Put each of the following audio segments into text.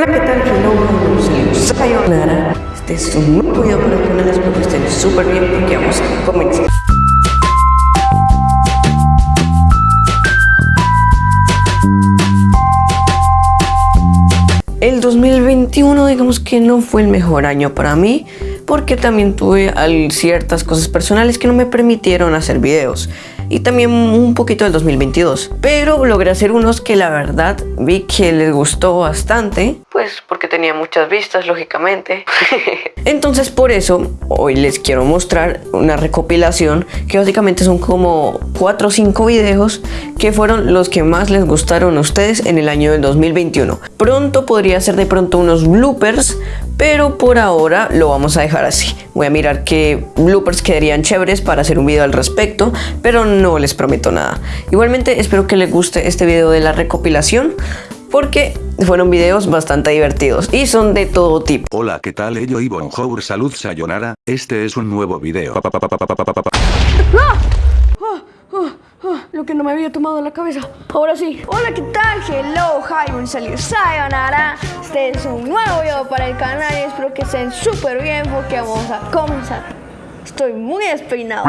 Hola, ¿qué tal? Hello, Sayonara. Este es un nuevo video para el canal, espero que estén súper bien porque vamos a comenzar. El 2021 digamos que no fue el mejor año para mí porque también tuve ciertas cosas personales que no me permitieron hacer videos y también un poquito del 2022. Pero logré hacer unos que la verdad vi que les gustó bastante, pues porque tenía muchas vistas, lógicamente. Entonces por eso hoy les quiero mostrar una recopilación que básicamente son como 4 o 5 videos que fueron los que más les gustaron a ustedes en el año del 2021. Pronto podría ser de pronto unos bloopers, pero por ahora lo vamos a dejar así. Voy a mirar qué bloopers quedarían chéveres para hacer un video al respecto, pero no les prometo nada. Igualmente espero que les guste este video de la recopilación porque fueron videos bastante divertidos y son de todo tipo. Hola, ¿qué tal? Ello y bonjour, salud, sayonara. Este es un nuevo video. lo que no me había tomado en la cabeza. Ahora sí. Hola, ¿qué tal? Hello, hi, un saludo, sayonara. Este es un nuevo video para el canal y espero que estén súper bien porque vamos a comenzar. Estoy muy despeinado.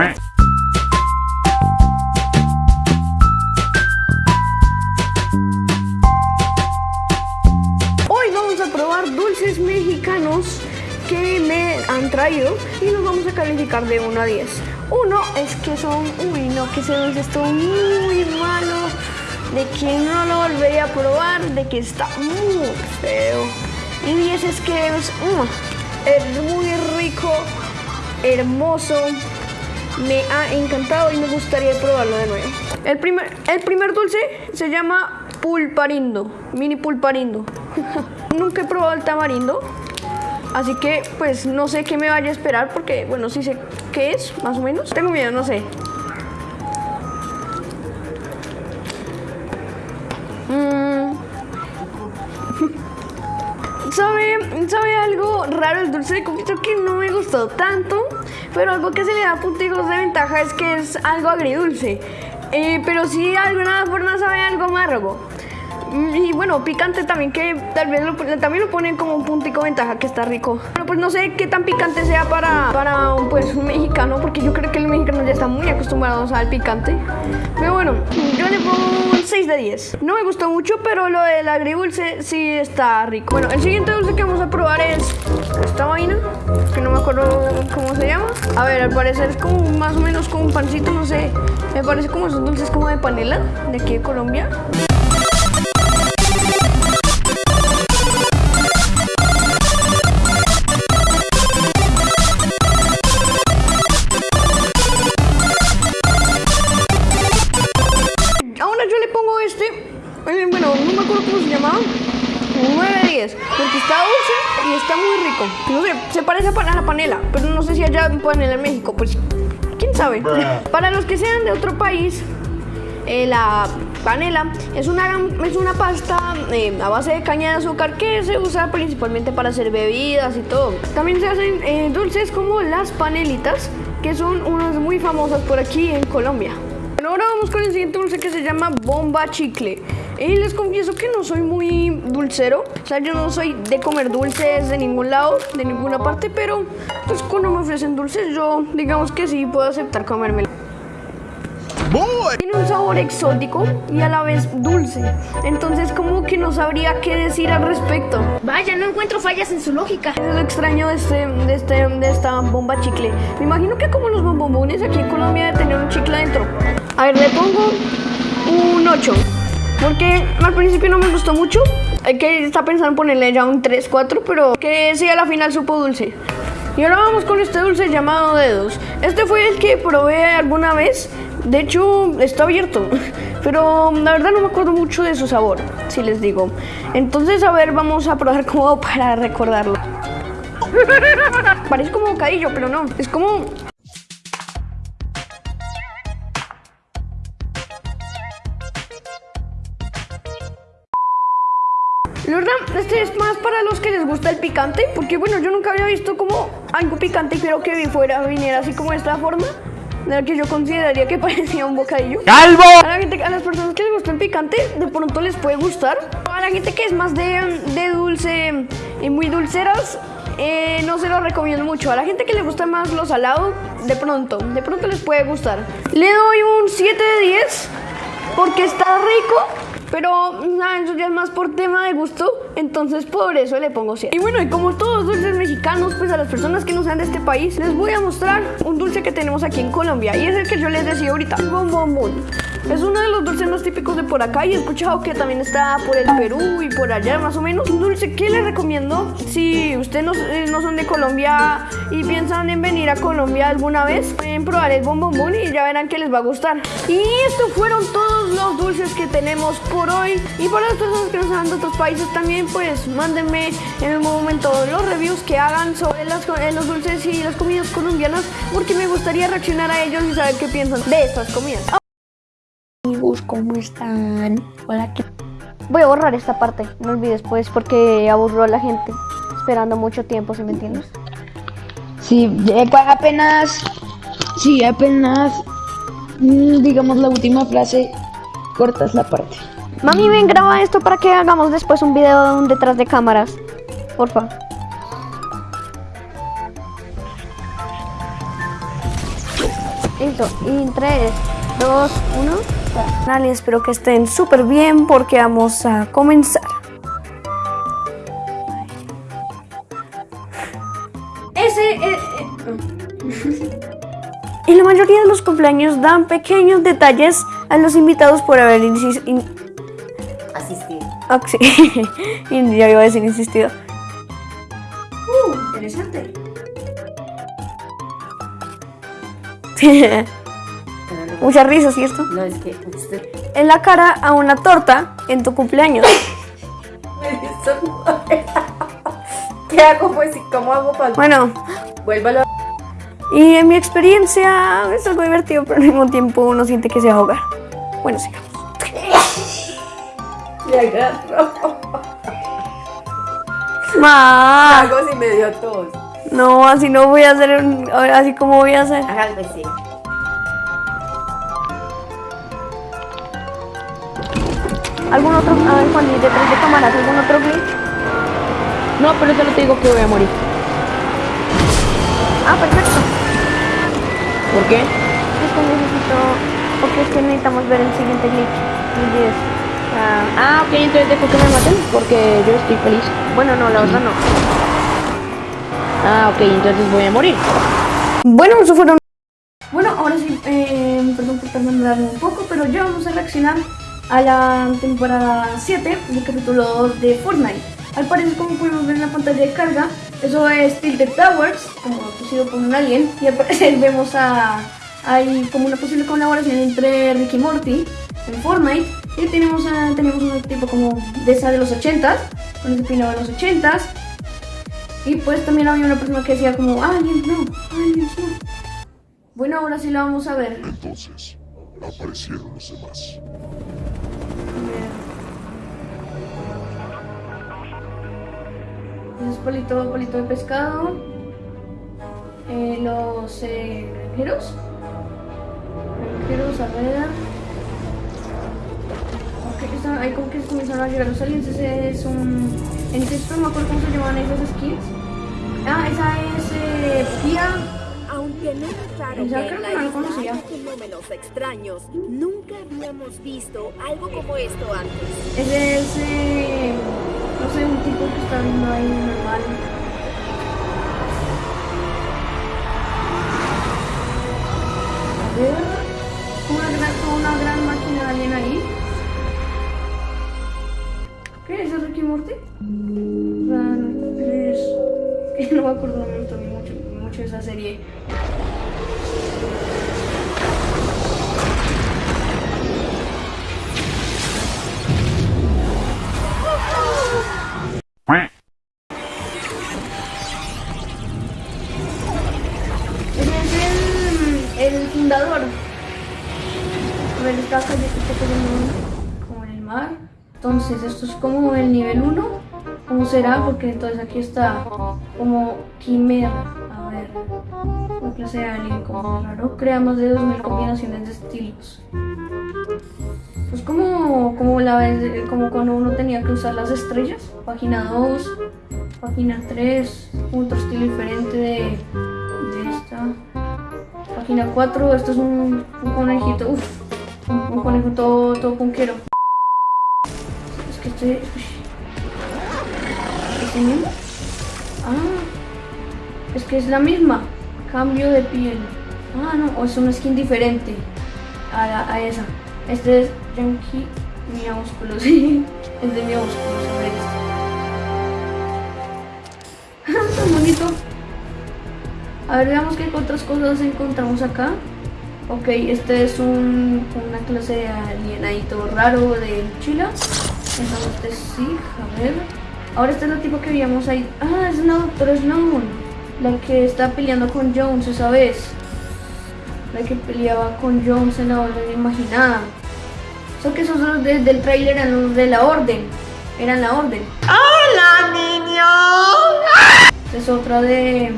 Mexicanos que me han traído y nos vamos a calificar de 1 a 10. Uno es que son, uy no, que ese dulce está muy malo, de que no lo volvería a probar, de que está muy feo. Y 10 es que es, es muy rico, hermoso, me ha encantado y me gustaría probarlo de nuevo. El primer, el primer dulce se llama pulparindo, mini pulparindo. Nunca he probado el tamarindo, Así que pues no sé qué me vaya a esperar porque bueno, sí sé qué es, más o menos. Tengo miedo, no sé. Mm. ¿Sabe, ¿Sabe algo raro el dulce de copito que no me gustó tanto? Pero algo que se le da puntos de ventaja es que es algo agridulce. Eh, pero sí, alguna forma sabe algo amargo. Y bueno, picante también, que tal vez lo, también lo ponen como un puntico ventaja, que está rico. Pero pues no sé qué tan picante sea para, para pues, un mexicano, porque yo creo que el mexicano ya está muy acostumbrado al picante. Pero bueno, yo le pongo un 6 de 10. No me gustó mucho, pero lo del agridulce sí está rico. Bueno, el siguiente dulce que vamos a probar es esta vaina, que no me acuerdo cómo se llama. A ver, al parecer es como más o menos como un pancito, no sé. Me parece como esos dulces como de panela, de aquí de Colombia. Está muy rico. No sé, se parece a la panela, pero no sé si allá panela en México, pues quién sabe. Para los que sean de otro país, eh, la panela es una, es una pasta eh, a base de caña de azúcar que se usa principalmente para hacer bebidas y todo. También se hacen eh, dulces como las panelitas, que son unas muy famosas por aquí en Colombia. Bueno, ahora vamos con el siguiente dulce que se llama bomba chicle. Y les confieso que no soy muy dulcero. O sea, yo no soy de comer dulces de ningún lado, de ninguna parte, pero pues cuando me ofrecen dulces, yo digamos que sí puedo aceptar comérmelo. Tiene un sabor exótico y a la vez dulce. Entonces como que no sabría qué decir al respecto. Vaya, no encuentro fallas en su lógica. Es lo extraño de, este, de, este, de esta bomba chicle. Me imagino que como los bombombones aquí en Colombia de tener un chicle adentro. A ver, le pongo un 8. Porque al principio no me gustó mucho. Hay que está pensando en ponerle ya un 3, 4, pero que sí a la final supo dulce. Y ahora vamos con este dulce llamado dedos. Este fue el que probé alguna vez. De hecho, está abierto. Pero la verdad no me acuerdo mucho de su sabor, si les digo. Entonces, a ver, vamos a probar como para recordarlo. Parece como bocadillo, pero no. Es como para los que les gusta el picante, porque bueno, yo nunca había visto como algo picante creo que fuera, viniera así como de esta forma, de la que yo consideraría que parecía un bocadillo. ¡Calvo! A, las personas que les gusta el picante, de pronto les puede gustar. A la gente que es más de, de dulce y muy dulceros, eh, no se los recomiendo mucho. A la gente que le gusta más lo salado, de pronto, de pronto les puede gustar. Le doy un 7 de 10 porque está rico, pero nah, eso ya es más por tema de gusto, entonces por eso le pongo 7. Y bueno, y como todos los dulces mexicanos, pues a las personas que no sean de este país, les voy a mostrar un dulce que tenemos aquí en Colombia. Y es el que yo les decía ahorita, el bombón. Es uno de los dulces más típicos de por acá y he escuchado que también está por el Perú y por allá más o menos. Un dulce que les recomiendo si ustedes no, eh, no son de Colombia y piensan en venir a Colombia alguna vez, pueden probar el bombón y ya verán que les va a gustar. Y estos fueron todos los dulces que tenemos por hoy. Y para las personas que no sean de otros países también, pues mándenme en un momento los reviews que hagan sobre eh, los dulces y las comidas colombianas porque me gustaría reaccionar a ellos y saber qué piensan de estas comidas. Amigos, ¿cómo están? Hola, ¿qué Voy a borrar esta parte, no olvides pues porque aburrió a la gente esperando mucho tiempo, ¿sí me entiendes? Sí, apenas, sí, apenas, mm, digamos la última frase, cortas la parte. Mami, ven, graba esto para que hagamos después un video de un detrás de cámaras. Porfa. Listo. Y en 3, 2, 1. Dale, espero que estén súper bien porque vamos a comenzar. Ese. eh, eh, En la mayoría de los cumpleaños dan pequeños detalles a los invitados por haber in- asistir. Ah, sí. Ya iba a decir insistido. Uh, interesante. Mucha risa, ¿cierto? No, es que usted En la cara a una torta en tu cumpleaños. ¿Qué hago pues? ¿Cómo hago para...? Bueno, Vuélvalo. y en mi experiencia es algo divertido, pero al mismo tiempo uno siente que se va a ahogar. Bueno, sigamos. Le agarro. Ma, Hago si me dio tos. no, así no voy a hacer, un- así como voy a hacer. Hágalo sí. ¿Algún otro, a ver, Juan, y detrás de cámaras, algún otro glitch? No, pero solo te digo que voy a morir. Ah, perfecto. ¿Por qué? Es que necesito, porque es que necesitamos ver el siguiente glitch. Olvides. Ah, Ah, ok, entonces dejo que me maten porque yo estoy feliz. bueno, no, la verdad no. Ah, ok, entonces voy a morir. Bueno, eso fueron. Bueno, ahora sí, eh, perdón por tardarme un poco, pero ya vamos a reaccionar a la temporada 7 del capítulo 2 de Fortnite. Al parecer, como pudimos ver en la pantalla de carga, eso es Tilted Towers, como producido por un alien, y al parecer vemos a. Hay como una posible colaboración entre Ricky Morty en Fortnite. Y tenemos, a, tenemos un tipo como de esa de los 80s, con ese peinado de los 80s. Y pues también había una persona que decía como, aliens no, aliens no. Bueno, ahora sí la vamos a ver. Entonces, aparecieron los demás. Ese es palito, de pescado. Eh, los eh, granjeros. Granjeros, a ver. Ok, están, ahí como que comenzaron a llegar los aliens. Ese es un. En texto no me acuerdo cómo se llaman esas skins. Ah, esa es eh, Pia. Aunque no es raro Ya creo que la no conocía. fenómenos extraños, nunca habíamos visto algo como esto antes. Ese es. eh, no sé, un tipo que está viendo ahí normal. A ver. Una gran, una gran máquina de alien ahí. ¿Qué es? ¿Es Ricky Morty? No, es. que no me acuerdo gustó mucho, mucho esa serie. Esto es como el nivel 1. ¿Cómo será? Porque entonces aquí está como quimera. A ver, una clase de alien como raro. Crea más de 2000 combinaciones de estilos. Pues como, como la vez, como cuando uno tenía que usar las estrellas. Página 2. Página 3, otro estilo diferente de, esta. Página 4, esto es un, un conejito, uff, un, un conejo todo, todo punquero. Este... Ah, es que es la misma. Cambio de piel. Ah, no, o es una skin diferente a, a esa. Este es Yankee Miaúsculo, sí. Es de Miaúsculo, ver este. Bonito. A ver, veamos qué otras cosas encontramos acá. Ok, este es un, una clase de alienadito raro de mochila. Entonces, sí, a ver. Ahora este es el tipo que veíamos ahí. Ah, es una doctora Sloan. La que está peleando con Jones esa vez. La que peleaba con Jones en la orden imaginada. Son que esos dos de- del trailer eran los de la orden. Eran la orden. ¡Hola, niños! Es otra de.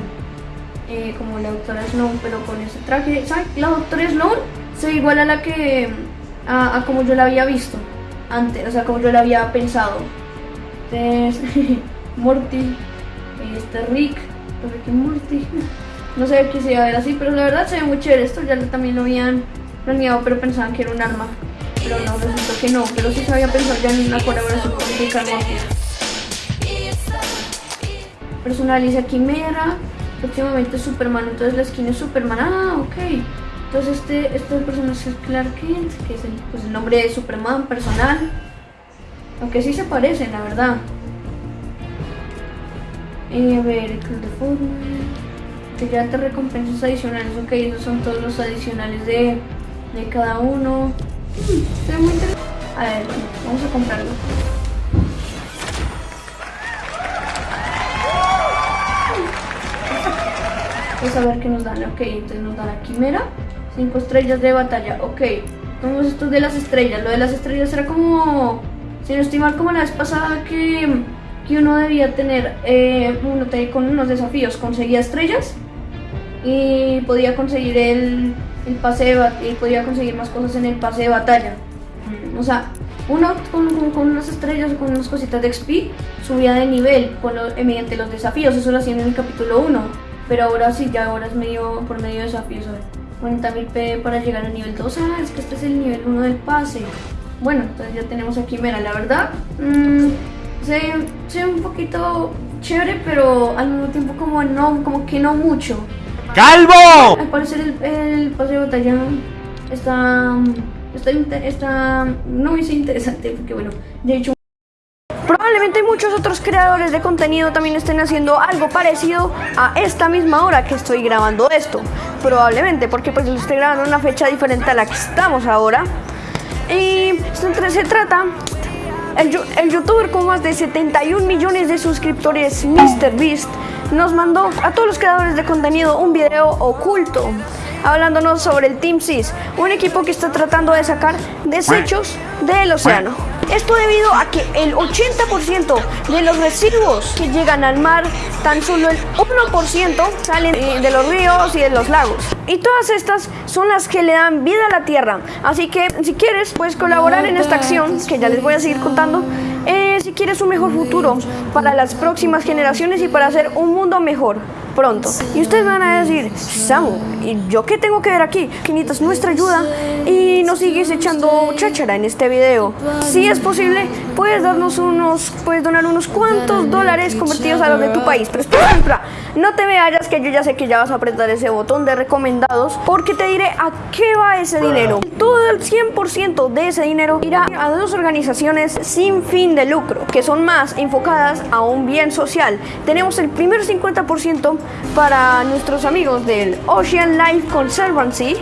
eh, como la doctora Sloan, pero con ese traje. ¿Sabes? La doctora Sloan se ve igual a la que. A, a como yo la había visto antes, o sea, como yo la había pensado. Este es Morty. Este Rick. Rick y Morty. No sé qué se iba a ver así, pero la verdad se ve muy chévere. Esto ya también lo habían planeado, pero pensaban que era un arma. Pero no, resultó que no. Pero sí se había pensado ya en una colaboración con Rick and Morty. Personaliza Quimera. Próximamente Superman. Entonces la skin es Superman. Ah, ok. Entonces este, este personaje es Clark Kent, que es el, pues, nombre de Superman personal. Aunque sí se parecen, la verdad. Eh, a ver, el Club de Fútbol. Te recompensas adicionales. Ok, esos son todos los adicionales de, de cada uno. Ve muy interesante. A ver, vamos a comprarlo. Vamos a ver qué nos dan. Ok, entonces nos dan la quimera. 5 estrellas de batalla. Ok. Vamos esto de las estrellas. Lo de las estrellas era como. Si no estoy mal, como la vez pasada que, que uno debía tener. eh, uno te- con unos desafíos. Conseguía estrellas. Y podía conseguir el, el pase de bat- y podía conseguir más cosas en el pase de batalla. Mm, O sea, uno con, con- con unas estrellas con unas cositas de XP subía de nivel con lo- eh, mediante los desafíos. Eso lo hacían en el capítulo 1. Pero ahora sí, ya ahora es medio por medio de desafíos. Ver, 40.000 P para llegar al nivel 2. Ah, es que este es el nivel 1 del pase. Bueno, entonces ya tenemos a Quimera. La verdad, mm, se, se ve un poquito chévere, pero al mismo tiempo como, no, como que no mucho. ¡Calvo! Al parecer el, el pase de batalla está, está, está, no es interesante porque bueno, de hecho Probablemente muchos otros creadores de contenido también estén haciendo algo parecido a esta misma hora que estoy grabando esto. Probablemente, porque pues lo estoy grabando en una fecha diferente a la que estamos ahora. Y entre- se trata el, el youtuber con más de 71 millones de suscriptores, MrBeast, nos mandó a todos los creadores de contenido un video oculto hablándonos sobre el Team Seas, un equipo que está tratando de sacar desechos del océano. Esto debido a que el 80% de los residuos que llegan al mar, tan solo el 1% salen eh, de los ríos y de los lagos. Y todas estas son las que le dan vida a la tierra. Así que si quieres, puedes colaborar en esta acción, que ya les voy a seguir contando. eh, si quieres un mejor futuro para las próximas generaciones y para hacer un mundo mejor pronto. Y ustedes van a decir, Samu, ¿y yo qué tengo que ver aquí? Que necesitas nuestra ayuda y nos sigues echando cháchara en este video. Si es posible, puedes darnos unos, puedes donar unos cuantos dólares convertidos a los de tu país. Pero espera, espera, no te vayas que yo ya sé que ya vas a apretar ese botón de recomendados porque te diré a qué va ese dinero. Todo el 100% de ese dinero irá a dos organizaciones sin fin de lucro, que son más enfocadas a un bien social. Tenemos el primer 50% para nuestros amigos del Ocean Life Conservancy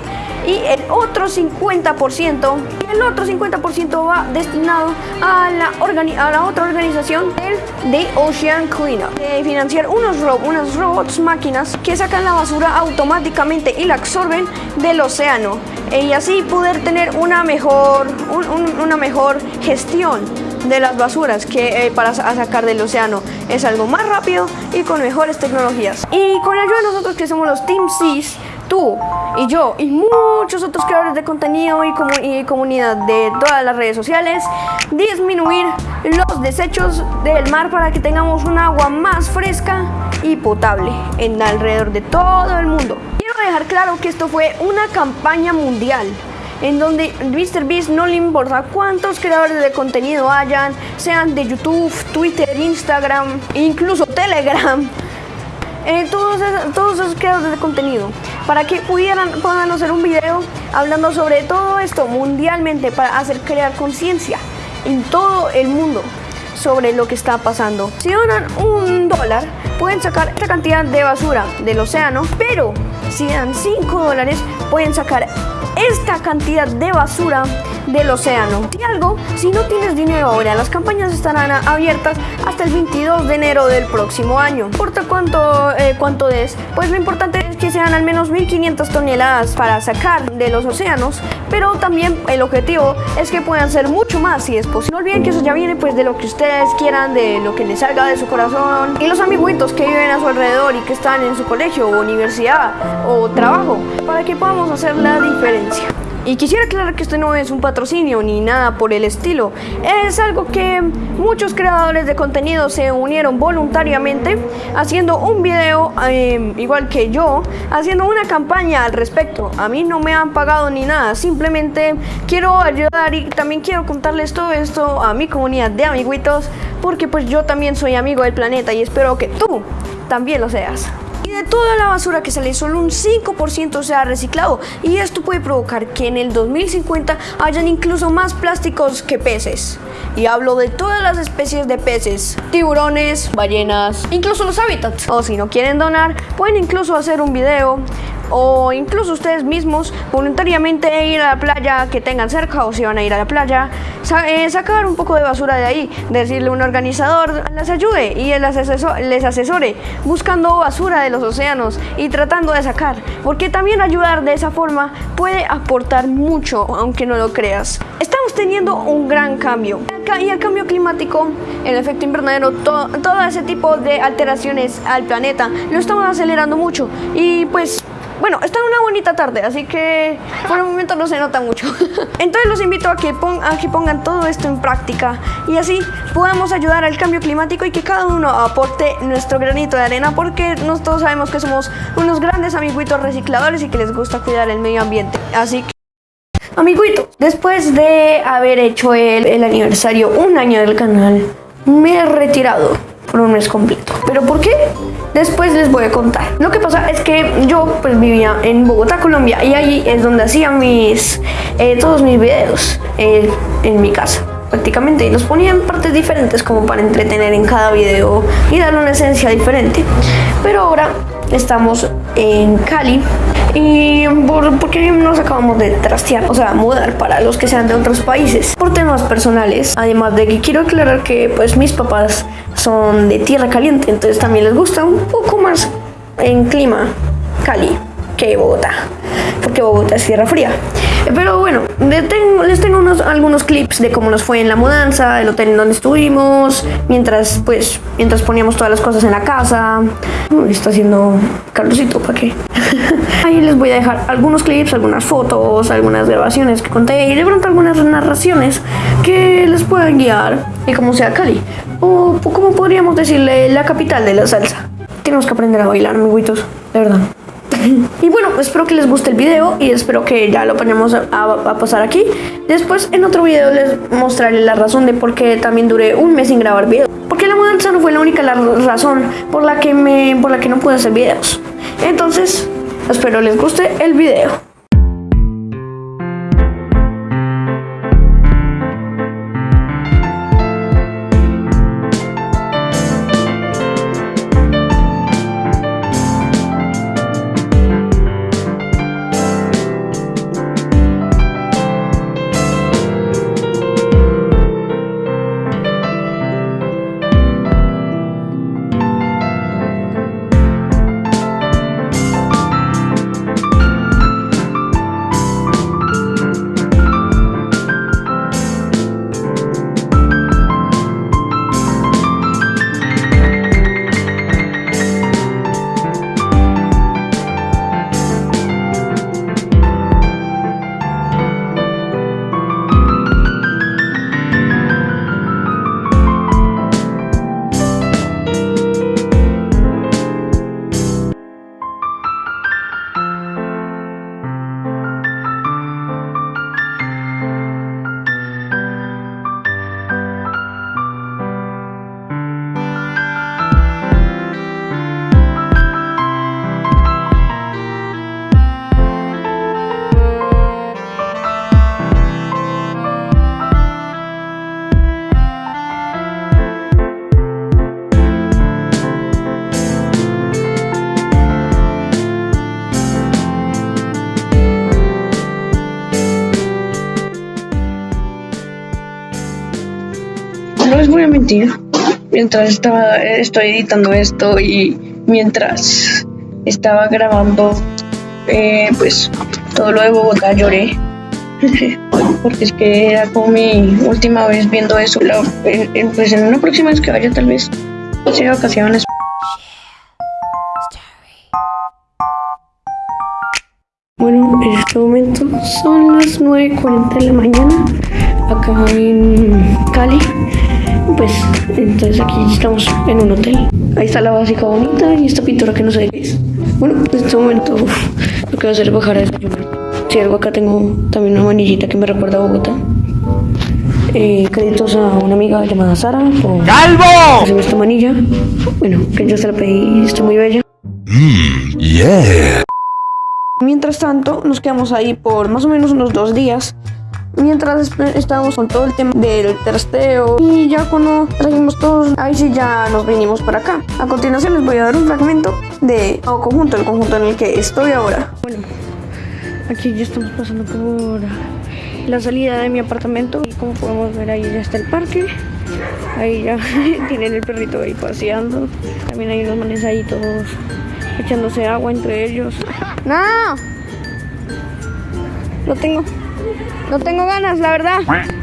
y el otro 50%, y el otro 50% va destinado a la, otra organización del The Ocean Cleanup, de financiar unos, unos robots máquinas que sacan la basura automáticamente y la absorben del océano y así poder tener una mejor, un- un- una mejor gestión de las basuras que eh, para sa- sacar del océano es algo más rápido y con mejores tecnologías. Y con la ayuda de nosotros que somos los Team Seas, tú y yo y muchos otros creadores de contenido y, comu- y comunidad de todas las redes sociales disminuir los desechos del mar para que tengamos un agua más fresca y potable en alrededor de todo el mundo. Quiero dejar claro que esto fue una campaña mundial en donde MrBeast no le importa cuántos creadores de contenido hayan, sean de YouTube, Twitter, Instagram, incluso Telegram, eh, todos, esos, todos esos creadores de contenido, para que pudieran puedan hacer un video hablando sobre todo esto mundialmente para hacer crear conciencia en todo el mundo sobre lo que está pasando. Si donan un dólar, pueden sacar esta cantidad de basura del océano, pero si dan 5 dólares, pueden sacar esta cantidad de basura del océano. Si algo, si no tienes dinero ahora, las campañas estarán abiertas hasta el 22 de enero del próximo año. No importa cuánto, eh, cuánto des, pues lo importante es que sean al menos 1500 toneladas para sacar de los océanos, pero también el objetivo es que puedan ser mucho más si es posible. No olviden que eso ya viene pues de lo que ustedes quieran, de lo que les salga de su corazón y los amiguitos que viven a su alrededor y que están en su colegio o universidad o trabajo para que podamos hacer la diferencia. Y quisiera aclarar que esto no es un patrocinio ni nada por el estilo. Es algo que muchos creadores de contenido se unieron voluntariamente haciendo un video, eh, igual que yo, haciendo una campaña al respecto. A mí no me han pagado ni nada, simplemente quiero ayudar y también quiero contarles todo esto a mi comunidad de amiguitos, porque pues yo también soy amigo del planeta y espero que tú también lo seas. De toda la basura que sale, solo un 5% sea reciclado. Y esto puede provocar que en el 2050 hayan incluso más plásticos que peces. Y hablo de todas las especies de peces, tiburones, ballenas, incluso los hábitats. O si no quieren donar, pueden incluso hacer un video o incluso ustedes mismos voluntariamente ir a la playa que tengan cerca o si van a ir a la playa, eh, sacar un poco de basura de ahí, decirle a un organizador les ayude y él les, aseso- les asesore buscando basura de los océanos y tratando de sacar, porque también ayudar de esa forma puede aportar mucho, aunque no lo creas. Estamos teniendo un gran cambio y el cambio climático, el efecto invernadero, to- todo ese tipo de alteraciones al planeta lo estamos acelerando mucho y pues bueno, está una bonita tarde, así que por el momento no se nota mucho. Entonces los invito a que, pongan todo esto en práctica y así podamos ayudar al cambio climático y que cada uno aporte nuestro granito de arena porque nosotros sabemos que somos unos grandes amiguitos recicladores y que les gusta cuidar el medio ambiente. Así que... Amiguito, después de haber hecho el, el aniversario un año del canal, me he retirado por un mes completo. ¿Pero por qué? Después les voy a contar. Lo que pasa es que yo pues vivía en Bogotá, Colombia, y ahí es donde hacía mis eh, todos mis videos eh, en mi casa prácticamente y los ponía en partes diferentes como para entretener en cada video y darle una esencia diferente. Pero ahora estamos en Cali y por, porque nos acabamos de trastear, o sea, mudar para los que sean de otros países por temas personales. Además de que quiero aclarar que pues mis papás son de tierra caliente, entonces también les gusta un poco más en clima Cali que Bogotá, porque Bogotá es tierra fría. Pero bueno, tengo- les tengo unos, algunos clips de cómo nos fue en la mudanza, el hotel en donde estuvimos, mientras pues mientras poníamos todas las cosas en la casa. Uy, está haciendo calorcito, ¿para qué? Ahí les voy a dejar algunos clips, algunas fotos, algunas grabaciones que conté y de pronto algunas narraciones que les puedan guiar y como sea Cali. O como podríamos decirle la capital de la salsa. Tenemos que aprender a bailar, amiguitos, de verdad. Y bueno, espero que les guste el video y espero que ya lo ponemos a, a- pasar aquí. Después en otro video les mostraré la razón de por qué también duré un mes sin grabar videos. Porque la mudanza no fue la única la razón por la que me por la que no pude hacer videos. Entonces, espero les guste el video. Mientras estaba, estoy editando esto y mientras estaba grabando, eh, pues todo lo de Bogotá lloré. Porque es que era como mi última vez viendo eso. En- en- pues en una próxima vez que vaya, tal vez, sea vacaciones. Bueno, en este momento son las 9.40 de la mañana acá en Cali. Pues entonces aquí estamos en un hotel. Ahí está la básica bonita y esta pintura que no sé qué es. Bueno, en este momento uf, lo que voy a hacer es bajar a desayunar. Si algo acá tengo también una manillita que me recuerda a Bogotá. Eh, créditos a una amiga llamada Sara por ¡Calvo! hacerme esta manilla. Bueno, que yo se la pedí, está muy bella. Mientras tanto, nos quedamos ahí por más o menos unos dos días. Mientras estábamos con todo el tema del trasteo y ya cuando trajimos todos, ahí sí ya nos vinimos para acá. A continuación les voy a dar un fragmento de nuevo conjunto, el conjunto en el que estoy ahora. Bueno, aquí ya estamos pasando por la salida de mi apartamento y como podemos ver ahí ya está el parque. Ahí ya tienen el perrito ahí paseando. También hay unos manes ahí todos echándose agua entre ellos. ¡No! No tengo. No tengo ganas, la verdad.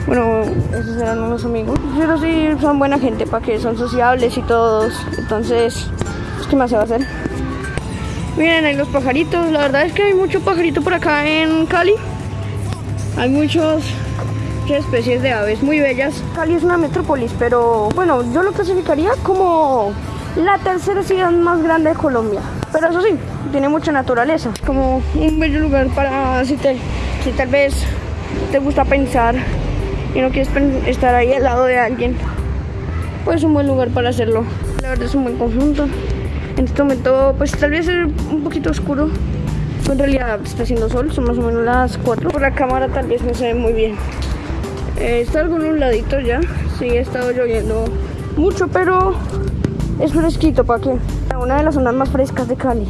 Bueno, esos eran unos amigos. Pero sí, son buena gente, para que son sociables y todos. Entonces, pues, ¿qué más se va a hacer? Miren, hay los pajaritos. La verdad es que hay mucho pajarito por acá en Cali. Hay muchos muchas especies de aves muy bellas. Cali es una metrópolis, pero bueno, yo lo clasificaría como la tercera ciudad más grande de Colombia. Pero eso sí, tiene mucha naturaleza. Como un bello lugar para si, te, si tal vez te gusta pensar y no quieres estar ahí al lado de alguien. Pues un buen lugar para hacerlo. La verdad es un buen conjunto. En este momento, pues tal vez es un poquito oscuro. En realidad está haciendo sol, son más o menos las 4. Por la cámara tal vez no se ve muy bien. Eh, está algo nubladito ya. Sí, ha estado lloviendo mucho, pero es fresquito, ¿para qué? Una de las zonas más frescas de Cali.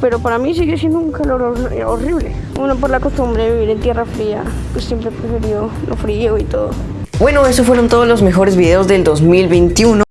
Pero para mí sigue siendo un calor hor- horrible. Uno por la costumbre de vivir en tierra fría, pues siempre he preferido lo frío y todo. Bueno, esos fueron todos los mejores videos del 2021.